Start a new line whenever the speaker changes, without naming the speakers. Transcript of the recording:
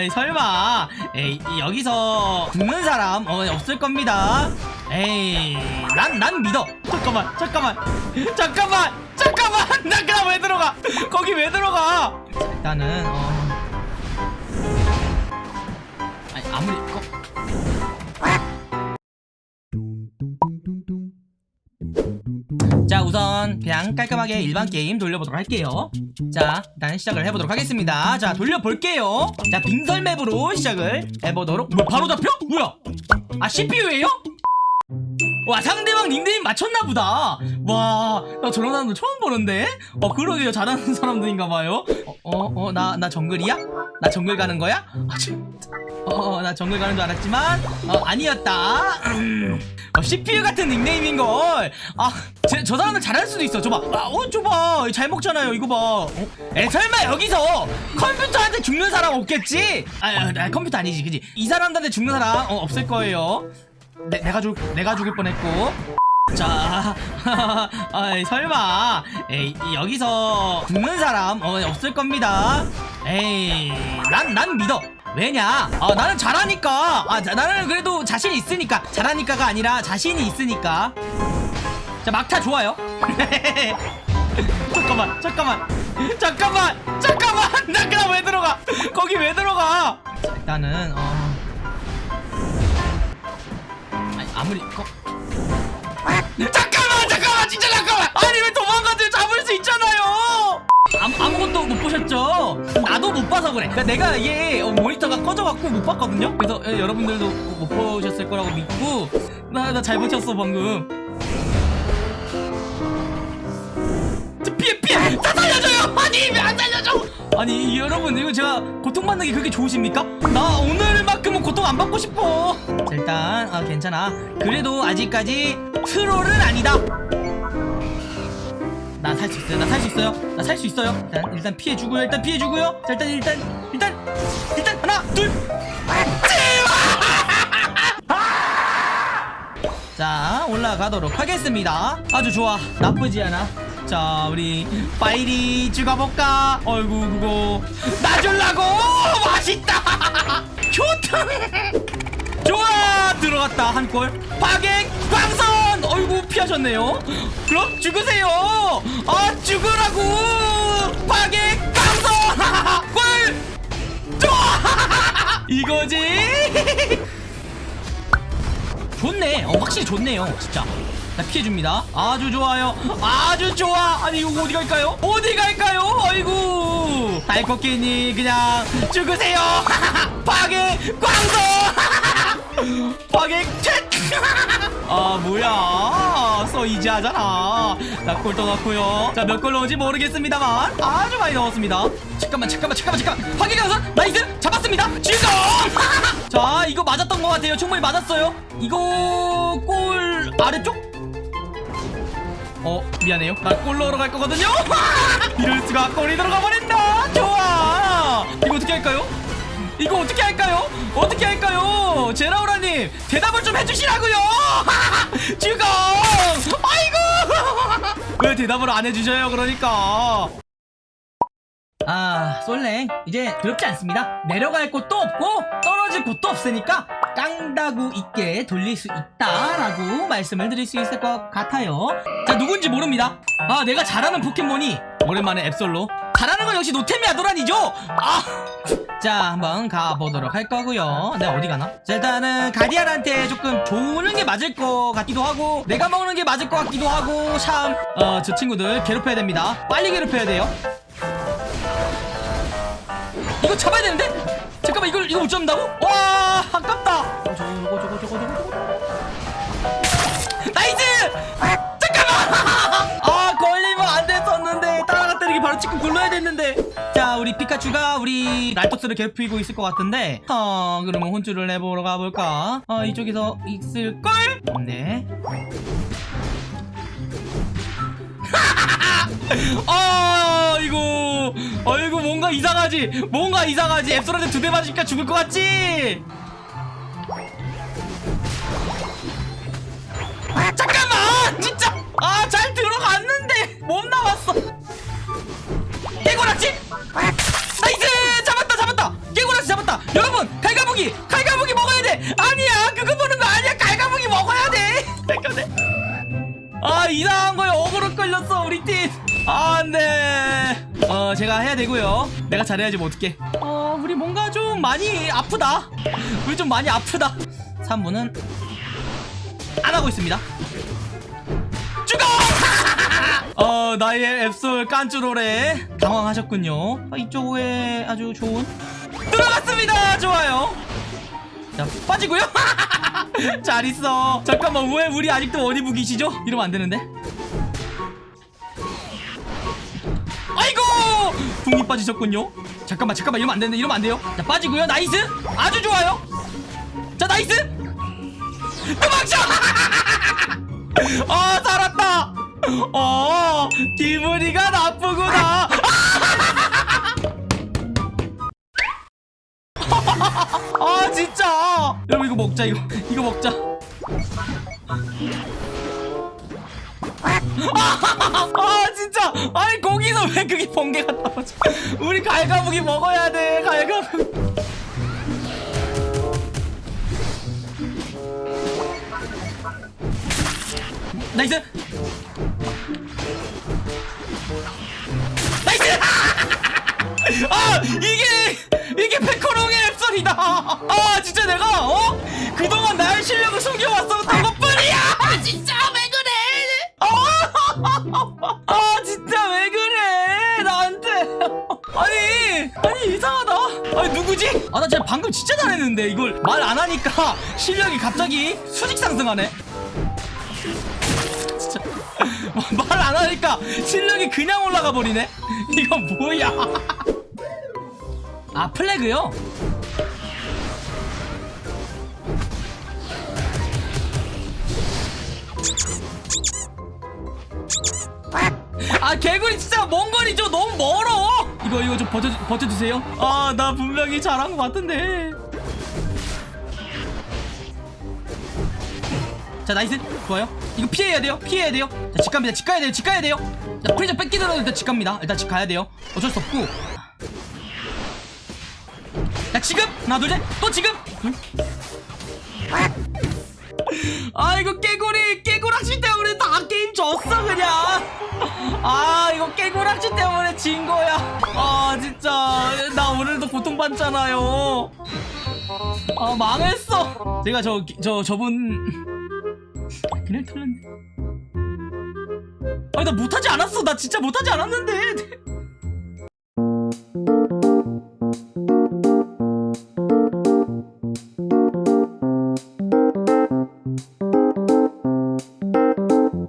아이 설마. 에이 여기서 죽는 사람 어, 없을 겁니다. 에이 난 난 믿어. 잠깐만 잠깐만. 잠깐만 잠깐만. 나 그냥 왜 들어가? 거기 왜 들어가? 자, 일단은 어. 아니 아무리 우선 그냥 깔끔하게 일반 게임 돌려보도록 할게요. 자 일단 시작을 해보도록 하겠습니다. 자 돌려볼게요. 자 빙설 맵으로 시작을 해보도록. 뭐 바로 잡혀? 뭐야? 아 CPU에요? 와 상대방 닉네임 맞췄나보다. 와나 저런 사람도 처음 보는데? 어 그러게요. 잘하는 사람들인가봐요. 어어 나나 정글이야? 나 정글 가는 거야? 아, 진짜. 어, 나 정글 가는 줄 알았지만 어, 아니었다. 음. 어, CPU 같은 닉네임인걸. 아, 제, 저 사람은 잘할 수도 있어. 저봐. 아, 어, 저봐. 잘 먹잖아요. 이거 봐. 어? 에, 설마 여기서 컴퓨터한테 죽는 사람 없겠지? 아, 아, 아, 컴퓨터 아니지, 그지? 이 사람들한테 죽는 사람 어, 없을 거예요. 내, 내가 죽, 내가 죽을 뻔했고. 자, 아이, 설마, 에이, 여기서 죽는 사람 어, 없을 겁니다. 에이, 난, 난 믿어. 왜냐? 아, 나는 잘하니까. 아, 자, 나는 그래도 자신이 있으니까. 잘하니까가 아니라 자신이 있으니까. 자, 막타 좋아요. 잠깐만, 잠깐만, 잠깐만, 잠깐만. 나 그냥 왜 들어가? 거기 왜 들어가? 자, 일단은 어. 아무리 거... 잠깐만, 잠깐만, 진짜 잠깐만. 아니 왜 도망가들 잡을 수 있잖아요. 아무, 아무것도 못 보셨죠? 나도 못 봐서 그래. 그러니까 내가 이게 어, 모니터가 꺼져갖고 못 봤거든요. 그래서 예, 여러분들도 못 보셨을 거라고 믿고 나 나 잘 버텼어 방금. 저 피해 피해 다 살려줘요. 아니 왜 안 살려줘? 아니 여러분 이거 제가 고통받는 게 그렇게 좋으십니까? 나 오늘만큼은 고통 안 받고 싶어. 자, 일단 아 괜찮아. 그래도 아직까지 트롤은 아니다. 나 살 수 있어요. 나 살 수 있어요. 나 살 수 있어요. 일단 일단 피해 주고요. 일단 피해 주고요. 자 일단 일단 일단 일단 하나 둘. 자 올라가도록 하겠습니다. 아주 좋아. 나쁘지 않아. 자 우리 파이리 죽어볼까? 어이구 그거 나 줄라고 맛있다. 좋다. 들어갔다 한골. 파괴 광선! 어이구 피하셨네요. 그럼 죽으세요. 아 죽으라고! 파괴 광선! 골! 이거지? 좋네. 어 확실히 좋네요 진짜. 자 피해줍니다. 아주 좋아요. 아주 좋아! 아니 이거 어디 갈까요? 어디 갈까요? 아이고 달코끼니 그냥 죽으세요. 파괴 광선 파괴 아 뭐야? 써 이지 하잖아. 나골 떠났고요. 자 몇 골 넣은지 모르겠습니다만 아주 많이 넣었습니다. 잠깐만 잠깐만 잠깐만 잠깐만. 광선 nice! 잡았습니다! 죽어 자 이거 맞았던 것 같아요. 충분히 맞았어요. 이거 골 아래쪽? 어 미안해요. 나 골 넣으러 갈 거거든요. 이럴 수가. 골이 들어가 버린다. 좋아. 이거 어떻게 할까요 이거 어떻게 할까요? 어떻게 할까요? 제라우라님 대답을 좀 해주시라고요! 죽어 아이고! 왜 대답을 안 해주셔요 그러니까? 아 솔랭. 이제 두렵지 않습니다. 내려갈 곳도 없고 떨어질 곳도 없으니까 깡다구 있게 돌릴 수 있다라고 말씀을 드릴 수 있을 것 같아요. 자 누군지 모릅니다. 아 내가 잘하는 포켓몬이 오랜만에 앱솔로 잘하는 건 역시 노템이 아도란이죠 아! 자 한번 가보도록 할 거고요 내가 어디 가나? 자 일단은 가디안한테 조금 좋은 게 맞을 것 같기도 하고 내가 먹는 게 맞을 것 같기도 하고 참 어 저 친구들 괴롭혀야 됩니다 빨리 괴롭혀야 돼요 이거 잡아야 되는데? 잠깐만 이걸 이거 못 잡는다고? 와 아깝다. 어, 저거 저거 저거 저거 저거 찍고 굴러야 됐는데. 자 우리 피카츄가 우리 랄토스를 괴롭히고 있을 것 같은데. 어 그러면 혼쭐을 내보러 가볼까? 어 이쪽에서 있을 걸? 네. 아 이거 아이고 뭔가 이상하지 뭔가 이상하지 앱솔한테 두 대 맞으니까 죽을 것 같지 끌렸어 우리 팀 아 안돼 어 제가 해야 되고요. 내가 잘해야지 뭐 어떡해. 어 우리 뭔가 좀 많이 아프다. 우리 좀 많이 아프다. 3분은 안 하고 있습니다. 죽어! 어 나의 앱솔 깐쭈로레 당황하셨군요. 아, 이쪽 에 아주 좋은. 들어갔습니다! 좋아요. 자 빠지고요. 잘 있어. 잠깐만 왜 우리 아직도 무기시죠? 이러면 안 되는데 궁이 빠지셨군요. 잠깐만 잠깐만. 이러면 안 되는데 이러면 안 돼요. 자 빠지고요. nice! 아주 좋아요. 자 nice! 도망쳐! 아 살았다! 어 기분이가 나쁘구나. 아 진짜! 여러분 이거 먹자 이거. 이거 먹자 아 진짜. 아니 거기서 왜 그게 번개가 나오지? 우리 갈가무기 먹어야 돼 갈가무기 nice! nice! 아 이게 이게 페코롱의 앱솔이다. 아 진짜 내가 어? 그동안 나의 실력을 숨겨왔었던 것 아, 아 진짜 왜 그래? 나한테. 아니 아니 이상하다. 아니 누구지? 아 나 진짜 방금 진짜 잘했는데 이걸 말 안 하니까 실력이 갑자기 수직 상승하네. 진짜. 말 안 하니까 실력이 그냥 올라가 버리네. 이거 뭐야? 아 플래그요? 아 개구리 진짜 먼 거리죠? 너무 멀어. 이거 이거 좀 버텨, 버텨주세요. 아 나 분명히 잘한 것 같은데. 자 nice. 좋아요. 이거 피해야 돼요. 피해야 돼요. 자 집 갑니다. 집 가야 돼요. 집 가야 돼요. 자 프리저 뺏기더라도 일단 집 갑니다. 일단 집 가야 돼요. 어쩔 수 없고. 자 지금! 하나 둘셋또 지금! 응? 아 이거 깨구리 깨구락지 때문에 다 게임 아 이거 깨구락지 때문에 진 거야. 아 진짜. 나 오늘도 고통받잖아요. 아 망했어. 제가 저 저 저 분. 그냥 털렸네. 아니 나 못하지 않았어. 나 진짜 못하지 않았는데